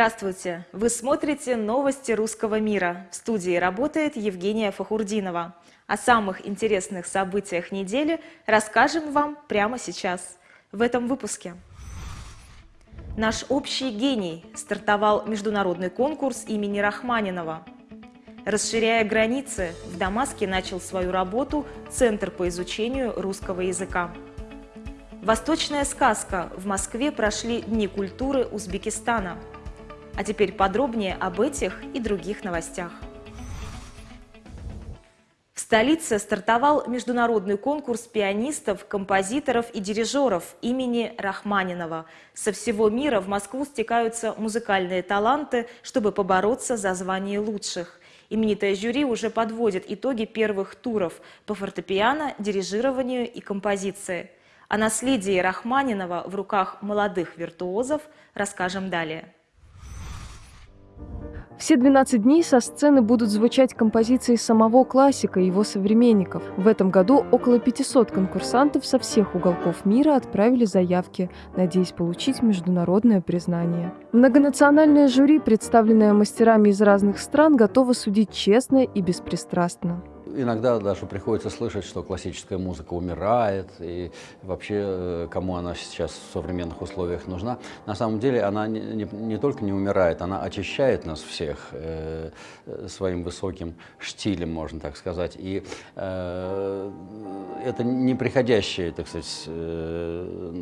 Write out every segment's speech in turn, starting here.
Здравствуйте! Вы смотрите новости русского мира. В студии работает Евгения Фахурдинова. О самых интересных событиях недели расскажем вам прямо сейчас, в этом выпуске. Наш общий гений стартовал международный конкурс имени Рахманинова. Расширяя границы, в Дамаске начал свою работу Центр по изучению русского языка. Восточная сказка. В Москве прошли Дни культуры Узбекистана. А теперь подробнее об этих и других новостях. В столице стартовал международный конкурс пианистов, композиторов и дирижеров имени Рахманинова. Со всего мира в Москву стекаются музыкальные таланты, чтобы побороться за звание лучших. Именитое жюри уже подводит итоги первых туров по фортепиано, дирижированию и композиции. О наследии Рахманинова в руках молодых виртуозов расскажем далее. Все 12 дней со сцены будут звучать композиции самого классика и его современников. В этом году около 500 конкурсантов со всех уголков мира отправили заявки, надеясь получить международное признание. Многонациональное жюри, представленное мастерами из разных стран, готово судить честно и беспристрастно. Иногда даже приходится слышать, что классическая музыка умирает, и вообще э, кому она сейчас в современных условиях нужна. На самом деле она не, не, не только не умирает, она очищает нас всех э, своим высоким штилем, можно так сказать. И э, это неприходящее, так сказать, э,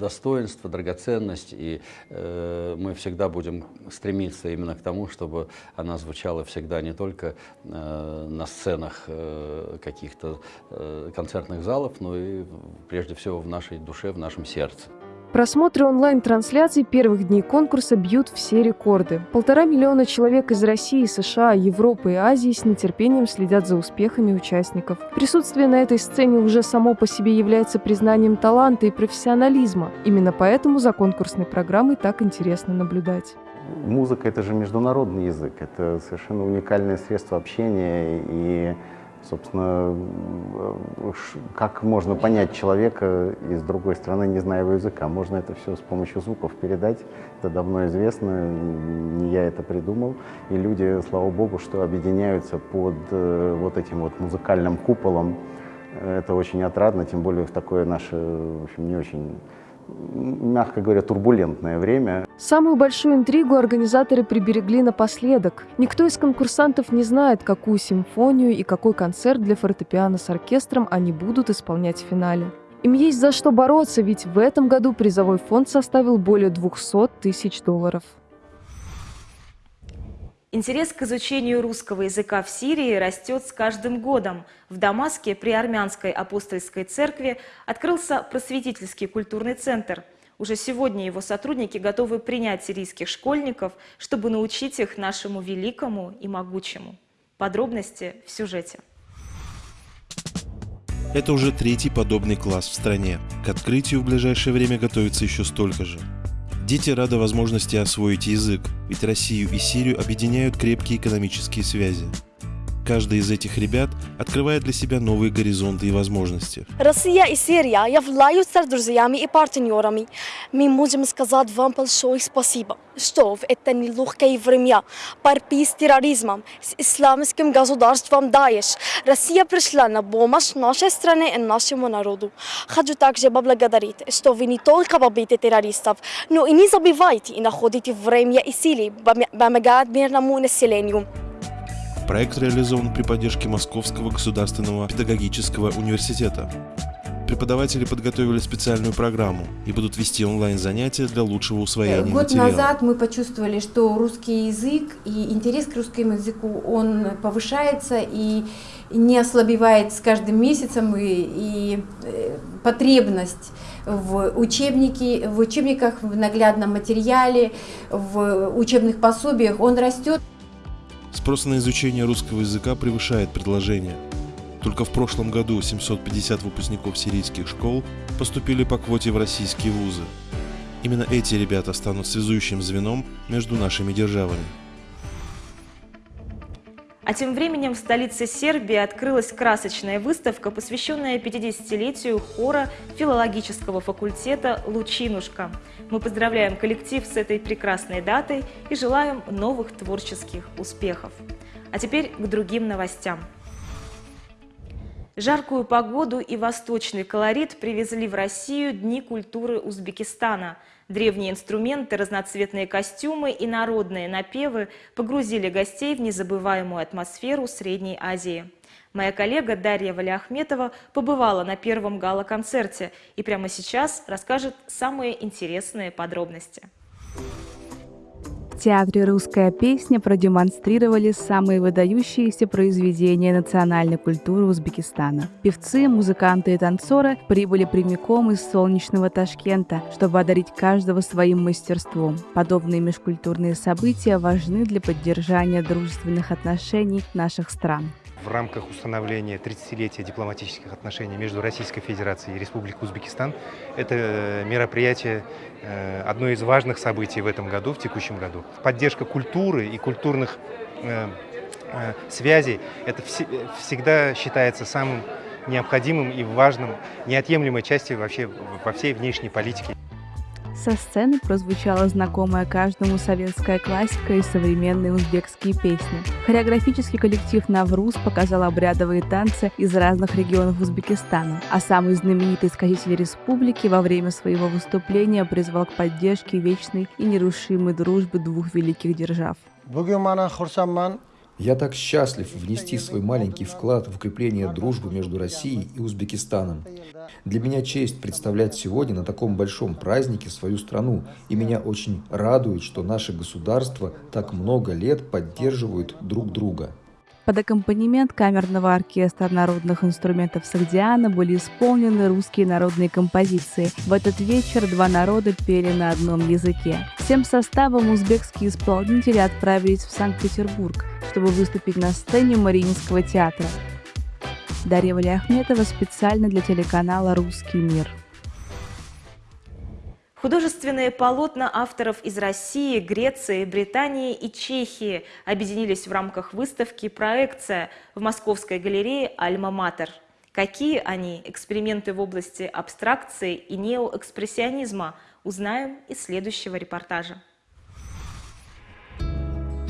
достоинство, драгоценность, и э, мы всегда будем стремиться именно к тому, чтобы она звучала всегда не только э, на сценах э, каких-то э, концертных залов, но и прежде всего в нашей душе, в нашем сердце. Просмотры онлайн-трансляций первых дней конкурса бьют все рекорды. Полтора миллиона человек из России, США, Европы и Азии с нетерпением следят за успехами участников. Присутствие на этой сцене уже само по себе является признанием таланта и профессионализма. Именно поэтому за конкурсной программой так интересно наблюдать. Музыка – это же международный язык, это совершенно уникальное средство общения и Собственно, как можно понять человека из другой страны, не зная его языка? Можно это все с помощью звуков передать. Это давно известно, не я это придумал. И люди, слава богу, что объединяются под э, вот этим вот музыкальным куполом. Это очень отрадно, тем более в такое наше, в общем, не очень мягко говоря, турбулентное время. Самую большую интригу организаторы приберегли напоследок. Никто из конкурсантов не знает, какую симфонию и какой концерт для фортепиано с оркестром они будут исполнять в финале. Им есть за что бороться, ведь в этом году призовой фонд составил более 200 тысяч долларов. Интерес к изучению русского языка в Сирии растет с каждым годом. В Дамаске при Армянской апостольской церкви открылся просветительский культурный центр. Уже сегодня его сотрудники готовы принять сирийских школьников, чтобы научить их нашему великому и могучему. Подробности в сюжете. Это уже третий подобный класс в стране. К открытию в ближайшее время готовится еще столько же. Дети рады возможности освоить язык, ведь Россию и Сирию объединяют крепкие экономические связи. Каждый из этих ребят открывает для себя новые горизонты и возможности. Россия и Сирия являются друзьями и партнерами. Мы можем сказать вам большое спасибо, что в это нелегкое время борьбы с терроризмом, с исламским государством Даиш, Россия пришла на помощь нашей стране и нашему народу. Хочу также поблагодарить, что вы не только победите террористов, но и не забывайте и находите время и силы помогать мирному населению. Проект реализован при поддержке Московского государственного педагогического университета. Преподаватели подготовили специальную программу и будут вести онлайн-занятия для лучшего усвоения Год материала. назад мы почувствовали, что русский язык и интерес к русскому языку, он повышается и не ослабевает с каждым месяцем, и, и э, потребность в, учебнике, в учебниках, в наглядном материале, в учебных пособиях, он растет. Спрос на изучение русского языка превышает предложение. Только в прошлом году 750 выпускников сирийских школ поступили по квоте в российские вузы. Именно эти ребята станут связующим звеном между нашими державами. А тем временем в столице Сербии открылась красочная выставка, посвященная 50-летию хора филологического факультета «Лучинушка». Мы поздравляем коллектив с этой прекрасной датой и желаем новых творческих успехов. А теперь к другим новостям. Жаркую погоду и восточный колорит привезли в Россию Дни культуры Узбекистана – Древние инструменты, разноцветные костюмы и народные напевы погрузили гостей в незабываемую атмосферу Средней Азии. Моя коллега Дарья Валиахметова побывала на первом гала-концерте и прямо сейчас расскажет самые интересные подробности театре «Русская песня» продемонстрировали самые выдающиеся произведения национальной культуры Узбекистана. Певцы, музыканты и танцоры прибыли прямиком из солнечного Ташкента, чтобы одарить каждого своим мастерством. Подобные межкультурные события важны для поддержания дружественных отношений наших стран в рамках установления 30-летия дипломатических отношений между Российской Федерацией и Республикой Узбекистан. Это э, мероприятие э, одно из важных событий в этом году, в текущем году. Поддержка культуры и культурных э, связей – это всегда считается самым необходимым и важным, неотъемлемой частью вообще во всей внешней политике. Со сцены прозвучала знакомая каждому советская классика и современные узбекские песни. Хореографический коллектив «Навруз» показал обрядовые танцы из разных регионов Узбекистана, а самый знаменитый сказитель республики во время своего выступления призвал к поддержке вечной и нерушимой дружбы двух великих держав. Я так счастлив внести свой маленький вклад в укрепление дружбы между Россией и Узбекистаном. Для меня честь представлять сегодня на таком большом празднике свою страну, и меня очень радует, что наши государства так много лет поддерживают друг друга. Под аккомпанемент камерного оркестра народных инструментов Сагдиана были исполнены русские народные композиции. В этот вечер два народа пели на одном языке. Всем составом узбекские исполнители отправились в Санкт-Петербург, чтобы выступить на сцене Мариинского театра. Дарья Валиахметова специально для телеканала «Русский мир». Художественные полотна авторов из России, Греции, Британии и Чехии объединились в рамках выставки «Проекция» в Московской галерее «Альма-Матер». Какие они, эксперименты в области абстракции и неоэкспрессионизма, узнаем из следующего репортажа.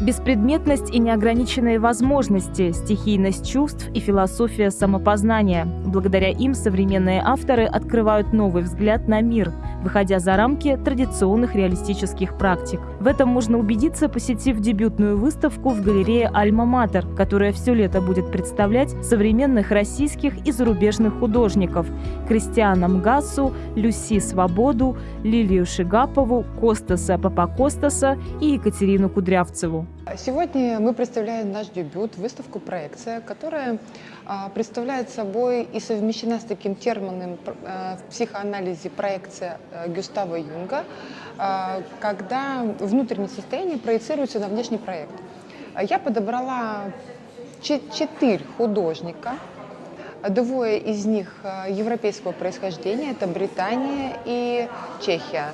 Беспредметность и неограниченные возможности, стихийность чувств и философия самопознания. Благодаря им современные авторы открывают новый взгляд на мир, выходя за рамки традиционных реалистических практик. В этом можно убедиться, посетив дебютную выставку в галерее «Альма-Матер», которая все лето будет представлять современных российских и зарубежных художников – Кристиана Мгасу, Люси Свободу, Лилию Шигапову, Костаса Папакостаса и Екатерину Кудрявцеву. Сегодня мы представляем наш дебют, выставку «Проекция», которая а, представляет собой и совмещена с таким термином а, в психоанализе «проекция» а, Гюстава Юнга, когда внутреннее состояние проецируется на внешний проект. Я подобрала четыре художника, двое из них европейского происхождения, это Британия и Чехия.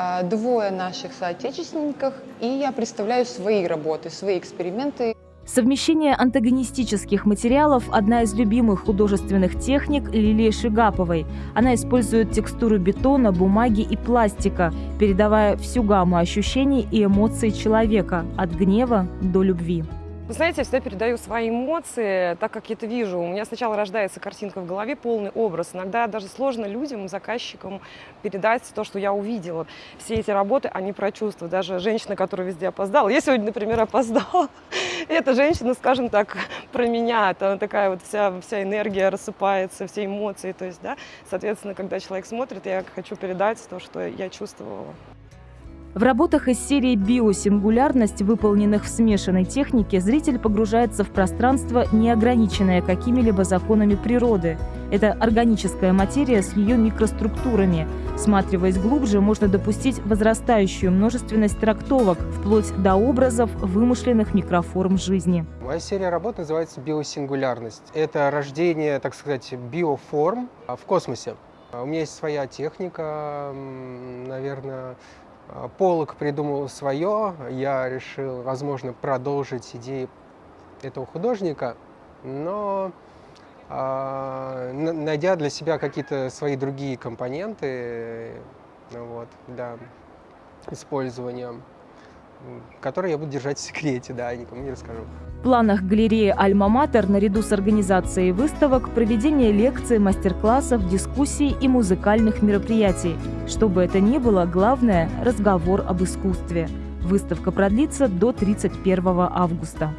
А, двое наших соотечественников, и я представляю свои работы, свои эксперименты. Совмещение антагонистических материалов – одна из любимых художественных техник Лилии Шигаповой. Она использует текстуру бетона, бумаги и пластика, передавая всю гамму ощущений и эмоций человека – от гнева до любви. Вы знаете, я всегда передаю свои эмоции, так как я это вижу. У меня сначала рождается картинка в голове, полный образ. Иногда даже сложно людям, заказчикам передать то, что я увидела. Все эти работы, они про чувства. Даже женщина, которая везде опоздала. Я сегодня, например, опоздала. Эта женщина, скажем так, про меня. Это такая вот вся, вся энергия рассыпается, все эмоции. То есть, да, соответственно, когда человек смотрит, я хочу передать то, что я чувствовала. В работах из серии «Биосингулярность», выполненных в смешанной технике, зритель погружается в пространство, не ограниченное какими-либо законами природы. Это органическая материя с ее микроструктурами. Сматриваясь глубже, можно допустить возрастающую множественность трактовок, вплоть до образов вымышленных микроформ жизни. Моя серия работ называется «Биосингулярность». Это рождение, так сказать, биоформ в космосе. У меня есть своя техника, наверное, Полок придумал свое, я решил, возможно, продолжить идеи этого художника, но а, найдя для себя какие-то свои другие компоненты вот, для использования, которые я буду держать в секрете, да, никому не расскажу. В планах галереи «Альма-Матер» наряду с организацией выставок проведение лекций, мастер-классов, дискуссий и музыкальных мероприятий. Что бы это ни было, главное – разговор об искусстве. Выставка продлится до 31 августа.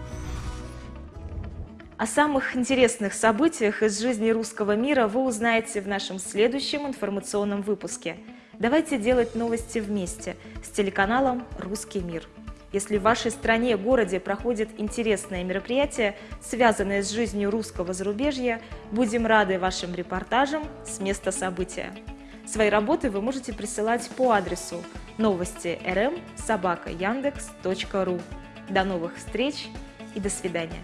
О самых интересных событиях из жизни русского мира вы узнаете в нашем следующем информационном выпуске. Давайте делать новости вместе с телеканалом «Русский мир». Если в вашей стране, городе проходит интересное мероприятие, связанное с жизнью русского зарубежья, будем рады вашим репортажам с места события. Свои работы вы можете присылать по адресу новости rm собака яндекс.ру. До новых встреч и до свидания.